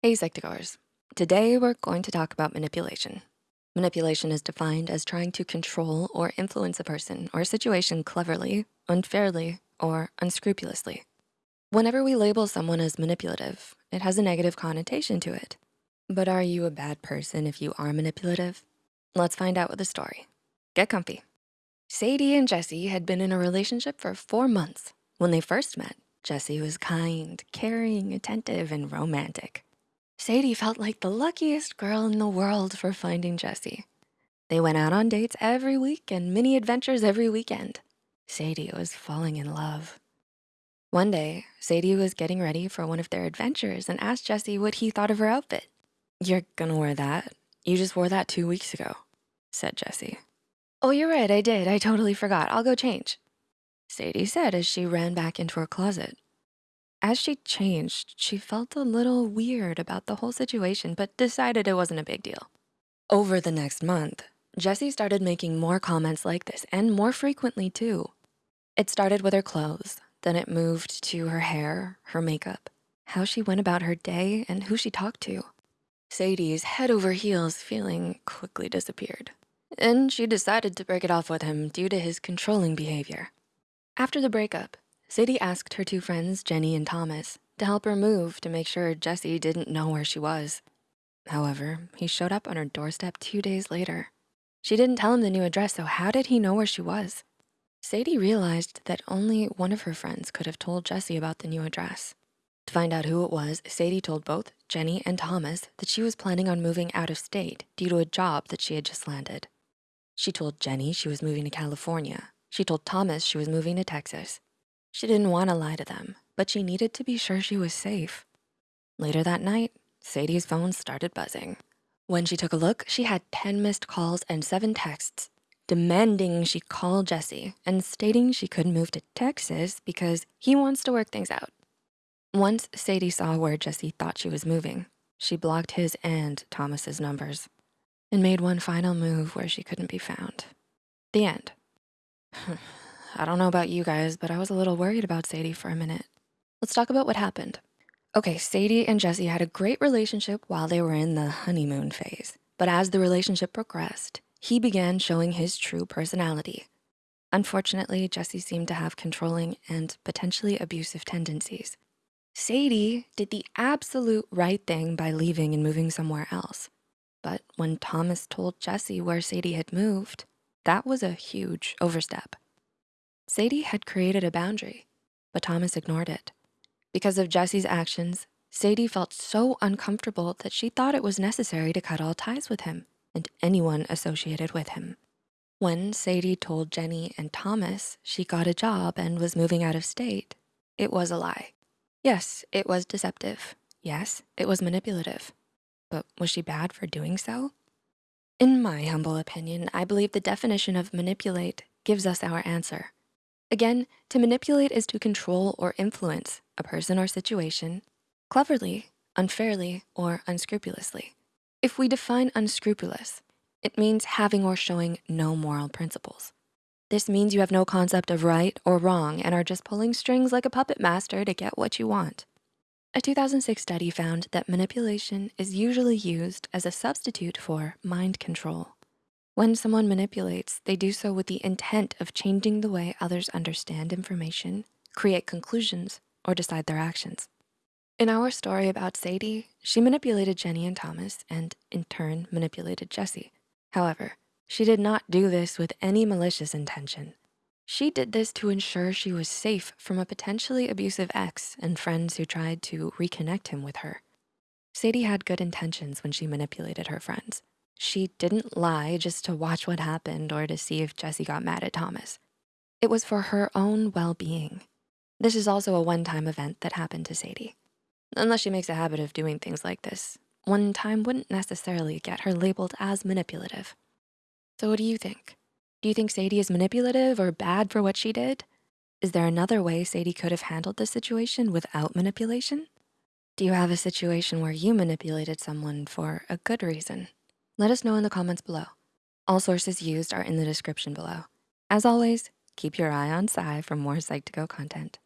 Hey Psych2Goers. Today we're going to talk about manipulation. Manipulation is defined as trying to control or influence a person or a situation cleverly, unfairly, or unscrupulously. Whenever we label someone as manipulative, it has a negative connotation to it. But are you a bad person if you are manipulative? Let's find out with a story. Get comfy. Sadie and Jesse had been in a relationship for four months. When they first met, Jesse was kind, caring, attentive, and romantic. Sadie felt like the luckiest girl in the world for finding Jesse. They went out on dates every week and mini adventures every weekend. Sadie was falling in love. One day, Sadie was getting ready for one of their adventures and asked Jesse what he thought of her outfit. You're gonna wear that? You just wore that two weeks ago, said Jesse. Oh, you're right, I did. I totally forgot. I'll go change. Sadie said as she ran back into her closet. As she changed, she felt a little weird about the whole situation, but decided it wasn't a big deal. Over the next month, Jesse started making more comments like this and more frequently too. It started with her clothes, then it moved to her hair, her makeup, how she went about her day, and who she talked to. Sadie's head over heels feeling quickly disappeared. And she decided to break it off with him due to his controlling behavior. After the breakup, Sadie asked her two friends, Jenny and Thomas, to help her move to make sure Jesse didn't know where she was. However, he showed up on her doorstep two days later. She didn't tell him the new address, so how did he know where she was? Sadie realized that only one of her friends could have told Jesse about the new address. To find out who it was, Sadie told both Jenny and Thomas that she was planning on moving out of state due to a job that she had just landed. She told Jenny she was moving to California. She told Thomas she was moving to Texas. She didn't wanna lie to them, but she needed to be sure she was safe. Later that night, Sadie's phone started buzzing. When she took a look, she had 10 missed calls and seven texts demanding she call Jesse and stating she couldn't move to Texas because he wants to work things out. Once Sadie saw where Jesse thought she was moving, she blocked his and Thomas's numbers and made one final move where she couldn't be found. The end. I don't know about you guys, but I was a little worried about Sadie for a minute. Let's talk about what happened. Okay, Sadie and Jesse had a great relationship while they were in the honeymoon phase. But as the relationship progressed, he began showing his true personality. Unfortunately, Jesse seemed to have controlling and potentially abusive tendencies. Sadie did the absolute right thing by leaving and moving somewhere else. But when Thomas told Jesse where Sadie had moved, that was a huge overstep. Sadie had created a boundary, but Thomas ignored it. Because of Jesse's actions, Sadie felt so uncomfortable that she thought it was necessary to cut all ties with him and anyone associated with him. When Sadie told Jenny and Thomas she got a job and was moving out of state, it was a lie. Yes, it was deceptive. Yes, it was manipulative. But was she bad for doing so? In my humble opinion, I believe the definition of manipulate gives us our answer. Again, to manipulate is to control or influence a person or situation cleverly, unfairly, or unscrupulously. If we define unscrupulous, it means having or showing no moral principles. This means you have no concept of right or wrong and are just pulling strings like a puppet master to get what you want. A 2006 study found that manipulation is usually used as a substitute for mind control. When someone manipulates, they do so with the intent of changing the way others understand information, create conclusions, or decide their actions. In our story about Sadie, she manipulated Jenny and Thomas and in turn manipulated Jesse. However, she did not do this with any malicious intention. She did this to ensure she was safe from a potentially abusive ex and friends who tried to reconnect him with her. Sadie had good intentions when she manipulated her friends. She didn't lie just to watch what happened or to see if Jesse got mad at Thomas. It was for her own well-being. This is also a one-time event that happened to Sadie. Unless she makes a habit of doing things like this, one time wouldn't necessarily get her labeled as manipulative. So what do you think? Do you think Sadie is manipulative or bad for what she did? Is there another way Sadie could have handled this situation without manipulation? Do you have a situation where you manipulated someone for a good reason? Let us know in the comments below. All sources used are in the description below. As always, keep your eye on Psy for more Psych2Go content.